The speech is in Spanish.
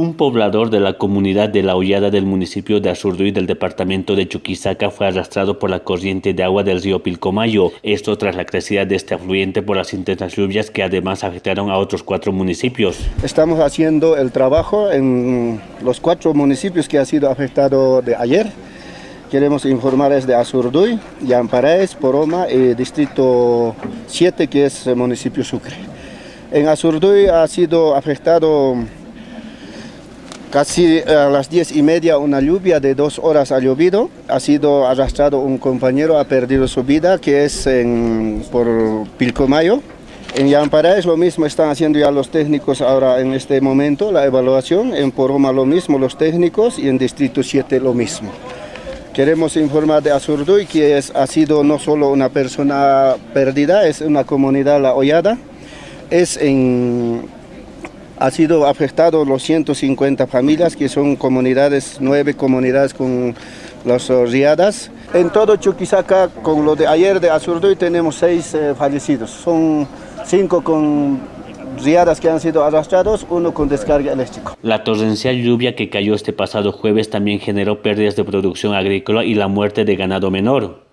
Un poblador de la comunidad de La Hollada del municipio de Azurduy del departamento de Chuquisaca fue arrastrado por la corriente de agua del río Pilcomayo. Esto tras la crecida de este afluente por las intensas lluvias que además afectaron a otros cuatro municipios. Estamos haciendo el trabajo en los cuatro municipios que ha sido afectado de ayer. Queremos informarles de Azurduy, Yamparaes, Poroma y Distrito 7 que es el municipio Sucre. En Azurduy ha sido afectado Casi a las diez y media una lluvia de dos horas ha llovido, ha sido arrastrado un compañero, ha perdido su vida, que es en, por Pilcomayo. En Yampara es lo mismo, están haciendo ya los técnicos ahora en este momento la evaluación, en Poroma lo mismo los técnicos y en Distrito 7 lo mismo. Queremos informar de Azurduy que es, ha sido no solo una persona perdida, es una comunidad la hollada, es en ha sido afectado los 150 familias, que son comunidades, nueve comunidades con las riadas. En todo Chuquisaca, con lo de ayer de Azurduy, tenemos seis eh, fallecidos. Son cinco con riadas que han sido arrastrados, uno con descarga eléctrica. La torrencial lluvia que cayó este pasado jueves también generó pérdidas de producción agrícola y la muerte de ganado menor.